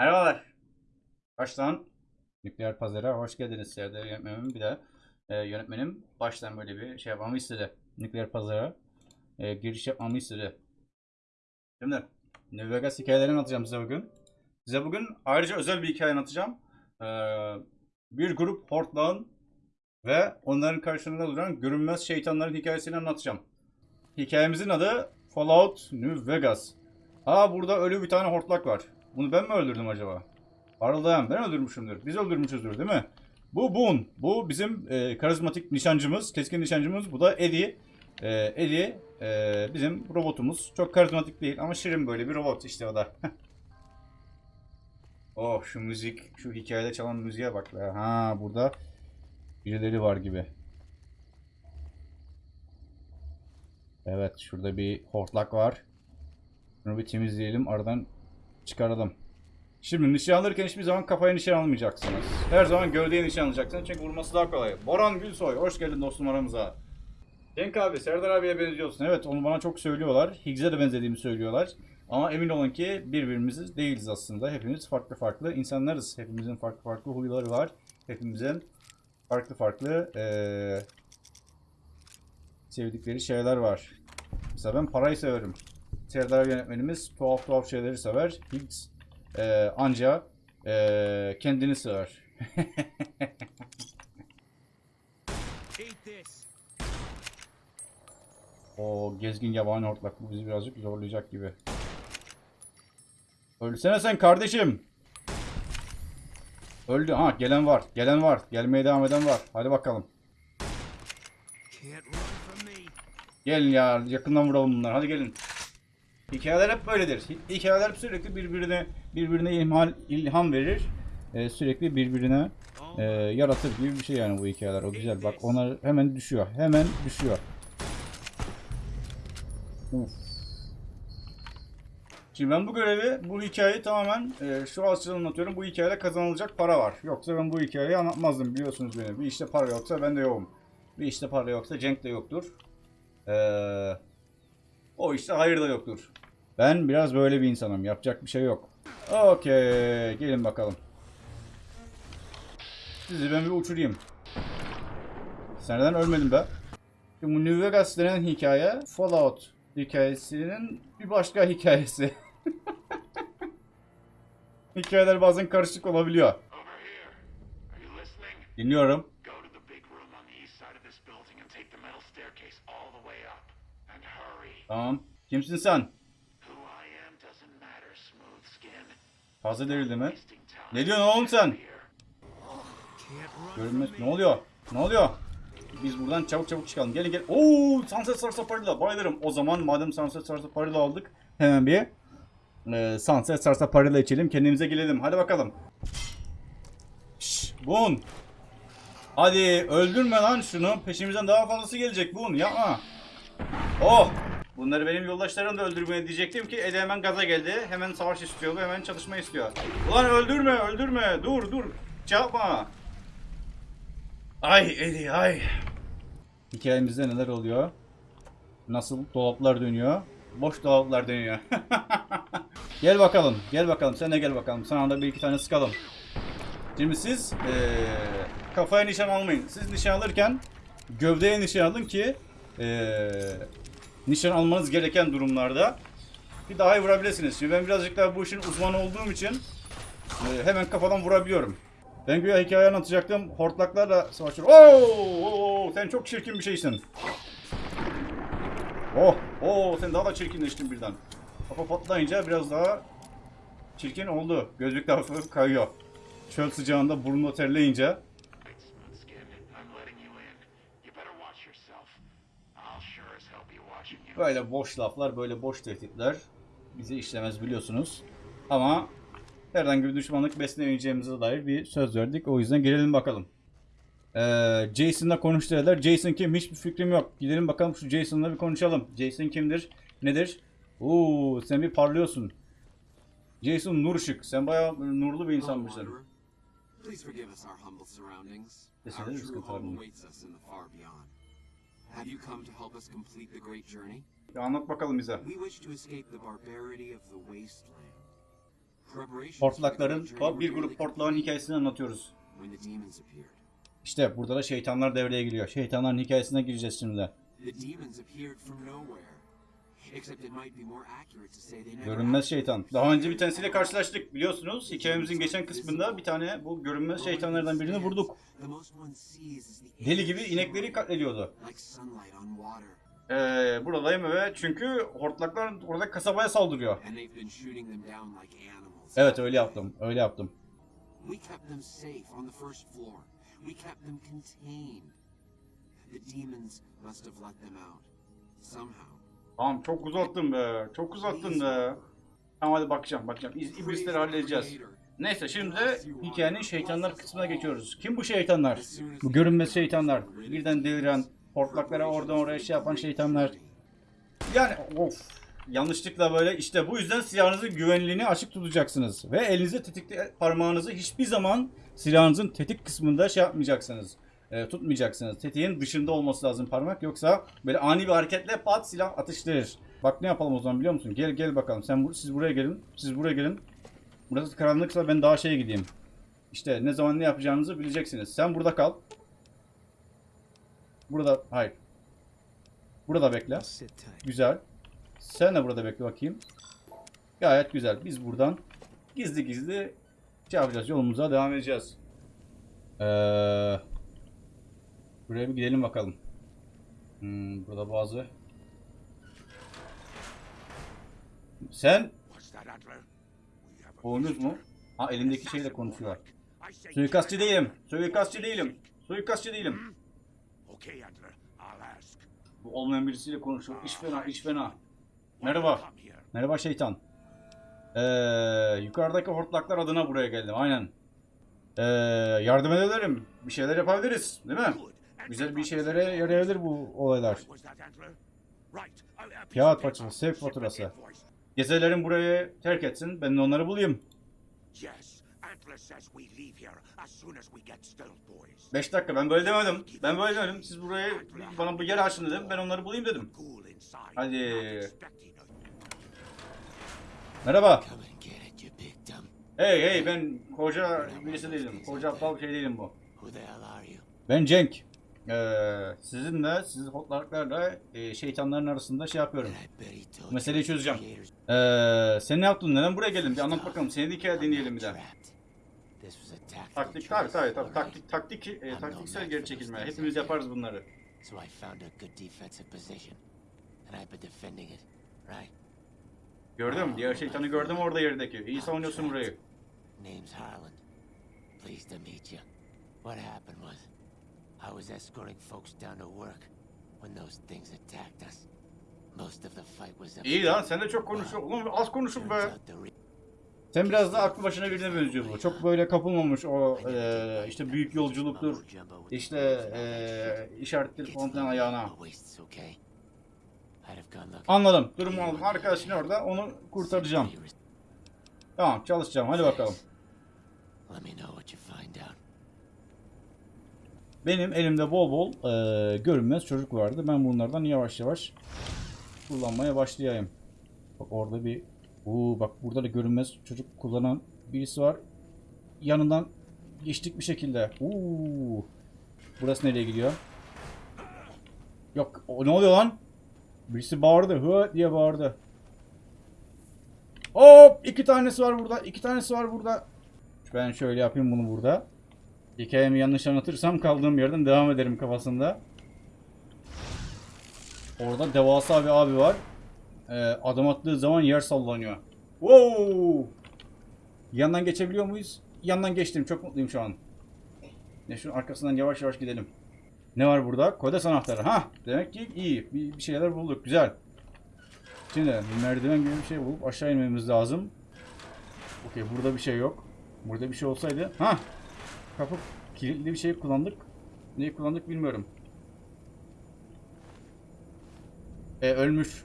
Merhabalar. Baştan Nükleer Pazar'a hoş geldiniz Serdar yönetmenim. Bir de e, yönetmenim baştan böyle bir şey yapmamı istedi. Nükleer Pazar'a e, giriş yapmamı istedi. Şimdi New Vegas hikayelerini anlatacağım size bugün. Size bugün ayrıca özel bir hikaye anlatacağım. E, bir grup hortlağın ve onların karşısında duran görünmez şeytanların hikayesini anlatacağım. Hikayemizin adı Fallout New Vegas. Aa burada ölü bir tane hortlak var. Bunu ben mi öldürdüm acaba? Parıldayan ben öldürmüşümdür. Biz öldürmüşüzdür değil mi? Bu Boone. Bu bizim e, karizmatik nişancımız, keskin nişancımız. Bu da Eddie. E, Eddie e, bizim robotumuz. Çok karizmatik değil ama şirin böyle bir robot işte o da. oh şu müzik, şu hikayede çalan müziğe bak. Ha burada birileri var gibi. Evet şurada bir hortlak var. Bunu bir temizleyelim aradan çıkaralım. Şimdi nişan alırken hiçbir zaman kafaya nişan almayacaksınız. Her zaman gövdeye nişan alacaksınız çünkü vurması daha kolay. Boran Gülsoy hoş geldin dostum aramıza. Cenk abi Serdar abiye benziyorsun. Evet onu bana çok söylüyorlar. Higgs'e de benzediğimi söylüyorlar. Ama emin olun ki birbirimiz değiliz aslında. Hepimiz farklı farklı insanlarız. Hepimizin farklı farklı huyları var. Hepimizin farklı farklı eee, sevdikleri şeyler var. Mesela ben parayı severim. Serdar yönetmenimiz tuhaf tuhaf şeyleri sever. Higgs e, anca e, kendini this. o gezgin yabani hortlak bu bizi birazcık zorlayacak gibi. Ölsene sen kardeşim. Öldü. Ha gelen var. Gelen var. Gelmeye devam eden var. Hadi bakalım. Gelin ya yakından vuralım bunları. Hadi gelin. Hikayeler hep böyledir. Hi- Hikayeler sürekli birbirine birbirine ilham, ilham verir. Ee, sürekli birbirine e, yaratır gibi bir şey yani bu hikayeler. O güzel. Bak onlar hemen düşüyor. Hemen düşüyor. Uf. Şimdi ben bu görevi, bu hikayeyi tamamen e, şu açıdan anlatıyorum. Bu hikayede kazanılacak para var. Yoksa ben bu hikayeyi anlatmazdım biliyorsunuz beni. Bir işte para yoksa ben de yokum. Bir işte para yoksa Cenk de yoktur. Ee, o işte hayır da yoktur. Ben biraz böyle bir insanım. Yapacak bir şey yok. Okey. Gelin bakalım. Sizi ben bir uçurayım. Sen neden ölmedin be? Bu New Vegas denen hikaye Fallout hikayesinin bir başka hikayesi. Hikayeler bazen karışık olabiliyor. Dinliyorum. Tamam. Kimsin sen? Fazla derildi mi? Ne diyorsun oğlum sen? Görünmez. Ne oluyor? Ne oluyor? Biz buradan çabuk çabuk çıkalım. Gelin gel. Oo, Sunset Sarsaparilla. Bayılırım. O zaman madem Sunset Sarsaparilla aldık. Hemen bir e, Sunset Sarsaparilla içelim. Kendimize gelelim. Hadi bakalım. Şşş. Bun. Hadi öldürme lan şunu. Peşimizden daha fazlası gelecek Bun. Yapma. Oh. Bunları benim yoldaşlarım da öldürmeye diyecektim ki Ede hemen gaza geldi. Hemen savaş istiyor hemen çalışma istiyor. Ulan öldürme öldürme. Dur dur. Yapma. Ay Eddie ay. Hikayemizde neler oluyor? Nasıl dolaplar dönüyor? Boş dolaplar dönüyor. gel bakalım, gel bakalım. Sen de gel bakalım. Sana da bir iki tane sıkalım. Şimdi siz eee, kafaya nişan almayın. Siz nişan alırken gövdeye nişan alın ki eee, nişan almanız gereken durumlarda bir daha vurabilirsiniz. Şimdi ben birazcık daha bu işin uzmanı olduğum için eee, hemen kafadan vurabiliyorum. Ben güya hikaye anlatacaktım. Hortlaklarla savaşıyorum. Oo, oo, sen çok çirkin bir şeysin. Oh, oo, sen daha da çirkinleştin birden. Kafa patlayınca biraz daha çirkin oldu. Gözlük de hafif kayıyor. Çöl sıcağında burnunu terleyince. Böyle boş laflar, böyle boş tehditler bizi işlemez biliyorsunuz. Ama herhangi bir düşmanlık beslemeyeceğimize dair bir söz verdik. O yüzden gelelim bakalım. Ee, Jason'la konuş dediler. Jason kim? Hiçbir fikrim yok. Gidelim bakalım şu Jason'la bir konuşalım. Jason kimdir? Nedir? Oo, sen bir parlıyorsun. Jason nur ışık. Sen bayağı nurlu bir insanmışsın. Please forgive us our humble surroundings. Our true home awaits us in the far beyond. Have you come to help us complete the great journey? Bir anlat bakalım bize. We wish to escape the barbarity of the wasteland. Portlakların, bir grup portlağın hikayesini anlatıyoruz. İşte burada da şeytanlar devreye giriyor. Şeytanların hikayesine gireceğiz şimdi. The demons appeared from nowhere. Görünmez şeytan. Daha önce bir tanesiyle karşılaştık biliyorsunuz. Hikayemizin geçen kısmında bir tane bu görünmez şeytanlardan birini vurduk. Deli gibi inekleri katlediyordu. Ee, buradayım ve çünkü hortlaklar orada kasabaya saldırıyor. Evet öyle yaptım. Öyle yaptım. The demons must have let them out. Somehow. Tamam çok uzattın be. Çok uzattın be. Tamam hadi bakacağım bakacağım. İz, iblisleri halledeceğiz. Neyse şimdi de hikayenin şeytanlar kısmına geçiyoruz. Kim bu şeytanlar? Bu görünmez şeytanlar. Birden deliren, hortlaklara oradan oraya şey yapan şeytanlar. Yani of. Yanlışlıkla böyle işte bu yüzden silahınızın güvenliğini açık tutacaksınız. Ve elinize tetikli parmağınızı hiçbir zaman silahınızın tetik kısmında şey yapmayacaksınız. E, tutmayacaksınız. Tetiğin dışında olması lazım parmak. Yoksa böyle ani bir hareketle pat silah atıştırır. Bak ne yapalım o zaman biliyor musun? Gel gel bakalım. Sen bu- siz buraya gelin. Siz buraya gelin. Burası karanlıksa ben daha şeye gideyim. İşte ne zaman ne yapacağınızı bileceksiniz. Sen burada kal. Burada hayır. Burada bekle. Güzel. Sen de burada bekle bakayım. Gayet güzel. Biz buradan gizli gizli şey yapacağız. Yolumuza devam edeceğiz. Ee, buraya bir gidelim bakalım. Hmm, burada bazı... Sen Oyunuz mu? Ha elindeki şeyle konuşuyor. Suikastçı değilim. Suikastçı değilim. Suikastçı değilim. Bu olmayan birisiyle konuşuyor. İş fena, iş fena. Merhaba. Merhaba şeytan. Ee, yukarıdaki hortlaklar adına buraya geldim. Aynen. Ee, yardım edebilirim. Bir şeyler yapabiliriz. Değil mi? Güzel bir şeylere yarayabilir bu olaylar. Kağıt parçası, sevk faturası. Gezelerin burayı terk etsin. Ben de onları bulayım. 5 dakika ben böyle demedim. Ben böyle demedim. Siz burayı bana bu yer açın dedim. Ben onları bulayım dedim. Hadi. Merhaba. Hey hey ben koca birisi değilim. Koca aptal şey değilim bu. Ben Cenk. Ee, sizinle, sizin hotlarla e, şeytanların arasında şey yapıyorum. Meseleyi çözeceğim. Ee, sen ne yaptın? Neden buraya geldin? Bir anlat bakalım. Seni de hikaye dinleyelim bir de. trapped. This was a tactical Taktik tabii tabii tabii. Taktik, taktik, e, taktiksel geri çekilme. Hepimiz yaparız bunları. So I found a good defensive position, and I've been defending it. Right? Gördüm. Diğer şeytanı gördüm orada yerdeki. İyi savunuyorsun burayı. Name's Harlan. Pleased to meet you. What happened was, I was escorting folks down to work when those things attacked us. Most of the fight was a İyi lan sen de çok konuşuyorsun. Oğlum az konuşun be. Sen biraz daha aklı başına birine benziyor bu. Çok böyle kapılmamış o e, işte büyük yolculuktur. İşte e, işaretleri It's falan filan low ayağına. Anladım. Durumu aldım. Arkadaşın orada. Onu kurtaracağım. Tamam çalışacağım. Hadi bakalım. Let me know what you find out. Benim elimde bol bol e, görünmez çocuk vardı. Ben bunlardan yavaş yavaş kullanmaya başlayayım. Bak orada bir Oo, bak burada da görünmez çocuk kullanan birisi var. Yanından geçtik bir şekilde. Oo. Burası nereye gidiyor? Yok o ne oluyor lan? Birisi bağırdı. Hı diye bağırdı. Hop iki tanesi var burada. iki tanesi var burada. Ben şöyle yapayım bunu burada. Hikayemi yanlış anlatırsam kaldığım yerden devam ederim kafasında. Orada devasa bir abi var. Ee, adım attığı zaman yer sallanıyor. Wow! Yandan geçebiliyor muyuz? Yandan geçtim. Çok mutluyum şu an. Ne şunun arkasından yavaş yavaş gidelim. Ne var burada? Kodes anahtarı. Ha, demek ki iyi. Bir, bir şeyler bulduk. Güzel. Şimdi merdiven gibi bir şey bulup aşağı inmemiz lazım. Okey, burada bir şey yok. Burada bir şey olsaydı. Ha, Kapı kilitli bir şey kullandık. Neyi kullandık bilmiyorum. E ölmüş.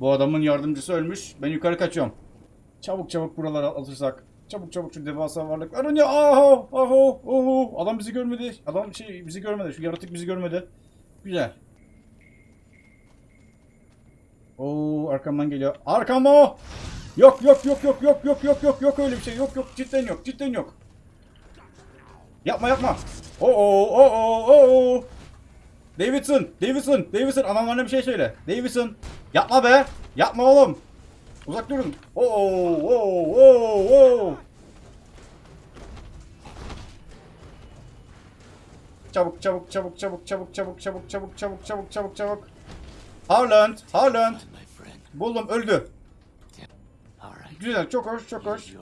Bu adamın yardımcısı ölmüş. Ben yukarı kaçıyorum. Çabuk çabuk buralara alırsak. Çabuk çabuk şu devasa varlıklar. Önce aho aho oho. Adam bizi görmedi. Adam şey bizi görmedi. Şu yaratık bizi görmedi. Güzel. Oo arkamdan geliyor. Arkam o. Yok yok yok yok yok yok yok yok yok öyle bir şey yok yok cidden yok cidden yok. Yapma yapma. Oo oo oo oo. Davidson, Davidson, Davidson adamlarına bir şey söyle. Davidson yapma be. Yapma oğlum. Uzak durun. Oo oo oo oo. Çabuk çabuk çabuk çabuk çabuk çabuk çabuk çabuk çabuk çabuk çabuk çabuk. My friend. Buldum öldü. Güzel çok hoş çok hoş.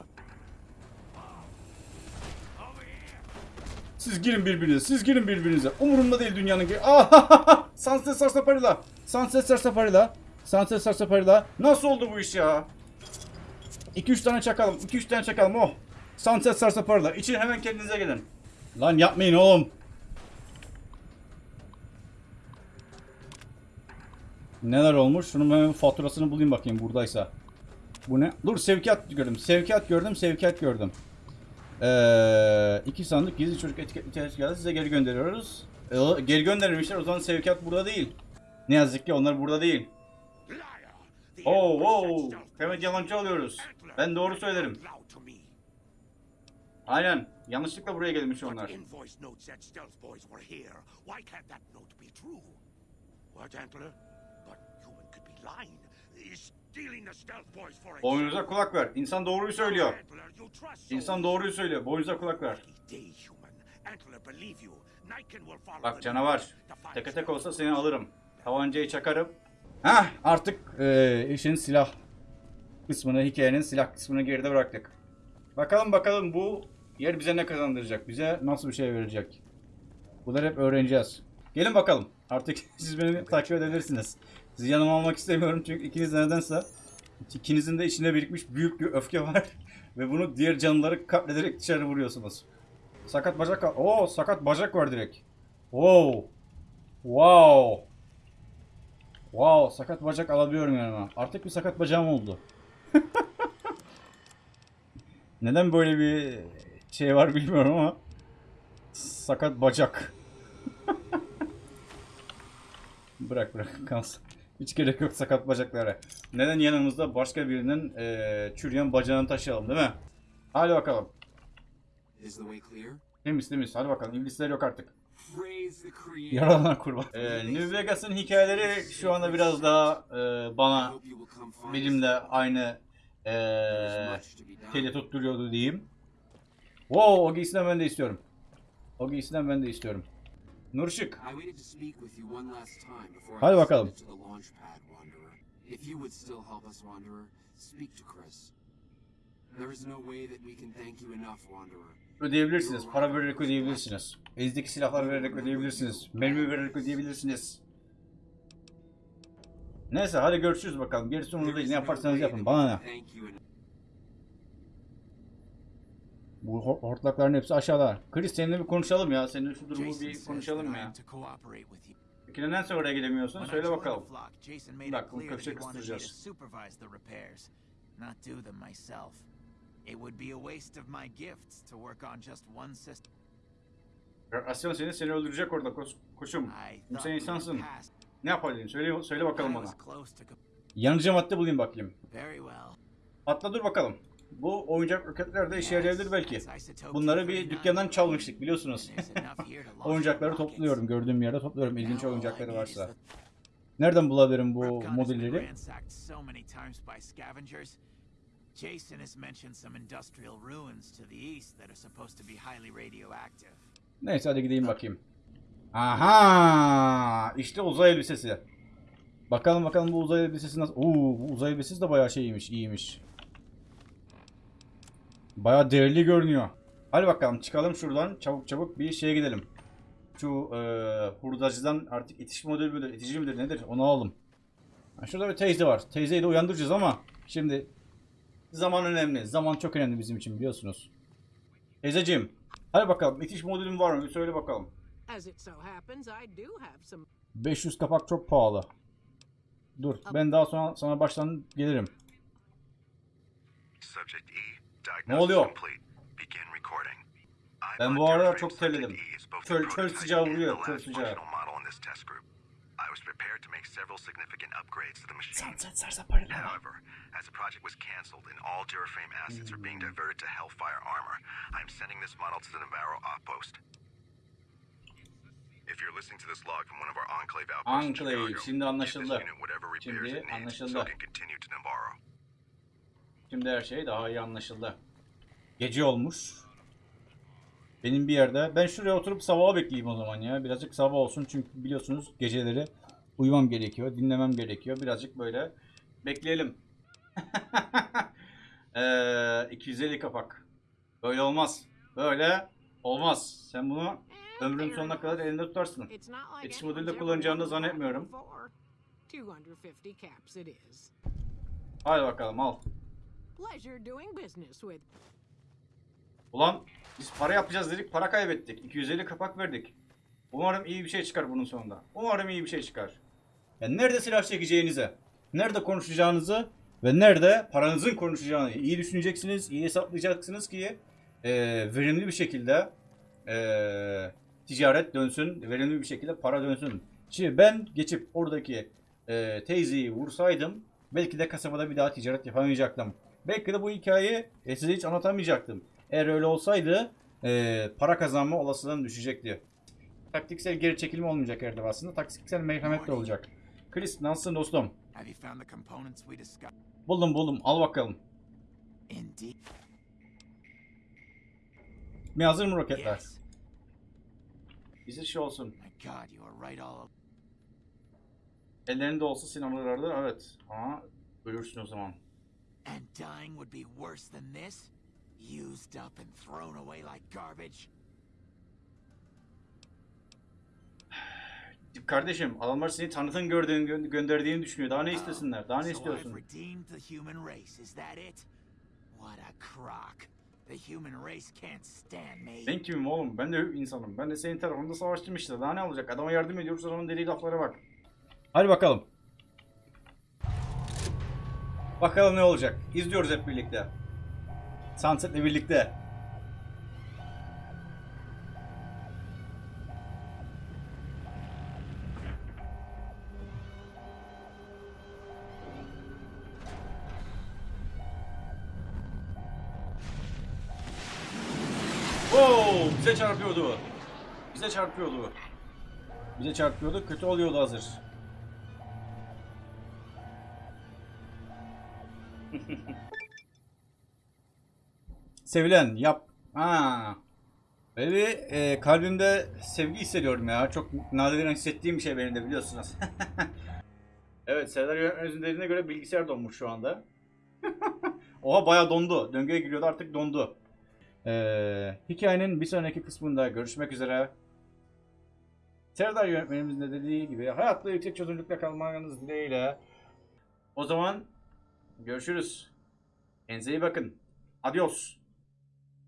Siz girin birbirinize. Siz girin birbirinize. Umurumda değil dünyanın ki. Ah! Sunset Sarsaparilla. Sunset Sarsaparilla. Sunset Sarsaparilla. Nasıl oldu bu iş ya? 2-3 tane çakalım. 2-3 tane çakalım. Oh. Sunset Sarsaparilla. İçin hemen kendinize gelin. Lan yapmayın oğlum. Neler olmuş? Şunun ben faturasını bulayım bakayım buradaysa. Bu ne? Dur sevkiyat gördüm. Sevkiyat gördüm. Sevkiyat gördüm. Ee, iki sandık gizli çocuk etiketli geldi. Size geri gönderiyoruz. Ee, geri gönderilmişler. O zaman sevkiyat burada değil. Ne yazık ki onlar burada değil. Oo, oo. boys yalancı alıyoruz. Antler Ben doğru söylerim. Aynen. Yanlışlıkla buraya gelmiş onlar. İnvoice Boynunuza kulak ver. İnsan doğruyu söylüyor. İnsan doğruyu söylüyor. Boynunuza kulak ver. Bak canavar. Teke tek olsa seni alırım. Tabancayı çakarım. Hah artık eee, işin silah kısmını, hikayenin silah kısmını geride bıraktık. Bakalım bakalım bu yer bize ne kazandıracak? Bize nasıl bir şey verecek? Bunları hep öğreneceğiz. Gelin bakalım. Artık siz beni takip edebilirsiniz. Sizi yanıma almak istemiyorum çünkü ikiniz nedense ikinizin de içinde birikmiş büyük bir öfke var. Ve bunu diğer canlıları katlederek dışarı vuruyorsunuz. Sakat bacak... Oo sakat bacak var direkt. Wow. Wow. Wow, sakat bacak alabiliyorum yanıma. Artık bir sakat bacağım oldu. Neden böyle bir şey var bilmiyorum ama sakat bacak. bırak bırak kalsın. Hiç gerek yok sakat bacaklara. Neden yanımızda başka birinin eee çürüyen bacağını taşıyalım değil mi? Hadi bakalım. Is the way clear? Temiz temiz. Hadi bakalım. İblisler yok artık. Yaralanan kurban. Ee, New Vegas'ın hikayeleri şu anda biraz daha e, bana benimle aynı e, teli tutturuyordu diyeyim. Wow, o giysiden ben de istiyorum. O giysiden ben de istiyorum. Nurşık. Hadi bakalım. If you would still help us, Wanderer, speak to Chris. There is no way that we can thank you enough, Wanderer. Ödeyebilirsiniz. Para vererek ödeyebilirsiniz. Ezdeki silahlar vererek ödeyebilirsiniz. Mermi vererek ödeyebilirsiniz. Neyse hadi görüşürüz bakalım. Gerisi umurumda değil. Ne yaparsanız yapın. Bana ne? Bu hortlakların hepsi aşağıda. Chris seninle bir konuşalım ya. Senin şu durumu bir konuşalım mı ya. Peki neden oraya gidemiyorsun? Söyle bakalım. Bir dakika bunu köşe kıstıracağız. It would be a waste of my gifts to work on just one system. Asyon seni seni öldürecek orada koş, koşum. Sen insansın. Ne yapabilirim? Söyle söyle bakalım bana. Yanıcı madde bulayım bakayım. Atla dur bakalım. Bu oyuncak roketler de işe yarayabilir belki. Bunları bir 239. dükkandan çalmıştık biliyorsunuz. Oyuncakları topluyorum. Gördüğüm yerde topluyorum. İlginç oyuncakları varsa. Nereden bulabilirim bu scavengers. Jason has mentioned some industrial ruins to the east that are supposed to be highly radioactive. Neyse hadi gideyim bakayım. Aha! İşte uzay elbisesi. Bakalım bakalım bu uzay elbisesi nasıl? Oo, bu uzay elbisesi de bayağı şeymiş, iyiymiş. Bayağı değerli görünüyor. Hadi bakalım çıkalım şuradan. Çabuk çabuk bir şeye gidelim. Şu e, hurdacıdan artık itiş modeli müdür, itici midir nedir onu alalım. Ha, şurada bir teyze var. Teyzeyi de uyandıracağız ama şimdi zaman önemli. Zaman çok önemli bizim için biliyorsunuz. Teyzeciğim hadi bakalım itiş modelin var mı? Bir söyle bakalım. As it so happens, I do have some 500 kapak çok pahalı. Dur ben daha sonra sana baştan gelirim. Subject E, Ne oluyor? Begin recording. I Ben bu Territory çok terledim. Çöl- çöl sıcağı vuruyor, çöl sıcağı. functional model in this test group. I was prepared to make several significant upgrades to the machine. However, as the project was canceled and all Duraframe assets are being diverted to Hellfire Armor, I'm sending this model to the Navarro outpost. If you're listening to this log from one of our Enclave outposts Enclave, Chicago, şimdi anlaşıldı. unit whatever repairs Şimdi it needs so anlaşıldı. it can continue to Navarro. Şimdi her şey daha iyi anlaşıldı. Gece olmuş. Benim bir yerde. Ben şuraya oturup sabaha bekleyeyim o zaman ya. Birazcık sabah olsun çünkü biliyorsunuz geceleri uyumam gerekiyor. Dinlemem gerekiyor. Birazcık böyle bekleyelim. Eee 250 kapak. Böyle olmaz. Böyle olmaz. Sen bunu ömrün sonuna kadar elinde tutarsın. Anyone's modülde ever kullanacağını da zannetmiyorum. before. 250 caps it is. Hadi bakalım al. Ulan biz para yapacağız dedik para kaybettik. 250 kapak verdik. Umarım iyi bir şey çıkar bunun sonunda. Umarım iyi bir şey çıkar. Yani nerede silah çekeceğinize, nerede konuşacağınızı ve nerede paranızın konuşacağını iyi düşüneceksiniz, iyi hesaplayacaksınız ki eee, verimli bir şekilde eee, ticaret dönsün, verimli bir şekilde para dönsün. Şimdi ben geçip oradaki eee teyzeyi vursaydım belki de kasabada bir daha ticaret yapamayacaktım. Belki de bu hikayeyi e, size hiç anlatamayacaktım. Eğer öyle olsaydı eee, para kazanma olasılığım düşecekti. Taktiksel geri çekilme olmayacak her defasında. Taktiksel merhamet de olacak. Chris nasılsın dostum? Buldum buldum. Al bakalım. Mi hazır mı roketler? Yes. Bizi şey olsun. Ellerinde olsa silahlardı. Evet. Ama ölürsün o zaman. And dying would be worse than this? Used up and thrown away like garbage? Kardeşim adamlar seni tanıtın gördüğün gö- gönderdiğini düşünüyor. Daha ne Oh, istesinler? Daha ne istiyorsun? redeemed the human race, is that it? What a crock. The human race can't stand me. Ben kimim oğlum? Ben de insanım. Ben de senin tarafında savaştım işte. Daha ne olacak? Adama yardım ediyoruz adamın dediği laflara bak. Hadi bakalım. Bakalım ne olacak? İzliyoruz hep birlikte. Sunset'le birlikte. Oo, bize çarpıyordu. Bize çarpıyordu. Bize çarpıyordu. Kötü oluyordu hazır. Sevilen yap. Ha. Böyle bir e, kalbimde sevgi hissediyorum ya. Çok nadiren hissettiğim bir şey benim de biliyorsunuz. evet Serdar Yönetmenimizin dediğine göre bilgisayar donmuş şu anda. Oha bayağı dondu. Döngüye giriyordu artık dondu. Ee, hikayenin bir sonraki kısmında görüşmek üzere. Serdar yönetmenimizin de dediği gibi hayatta yüksek çözünürlükle kalmanız dileğiyle. O zaman görüşürüz. Kendinize iyi bakın. Adios.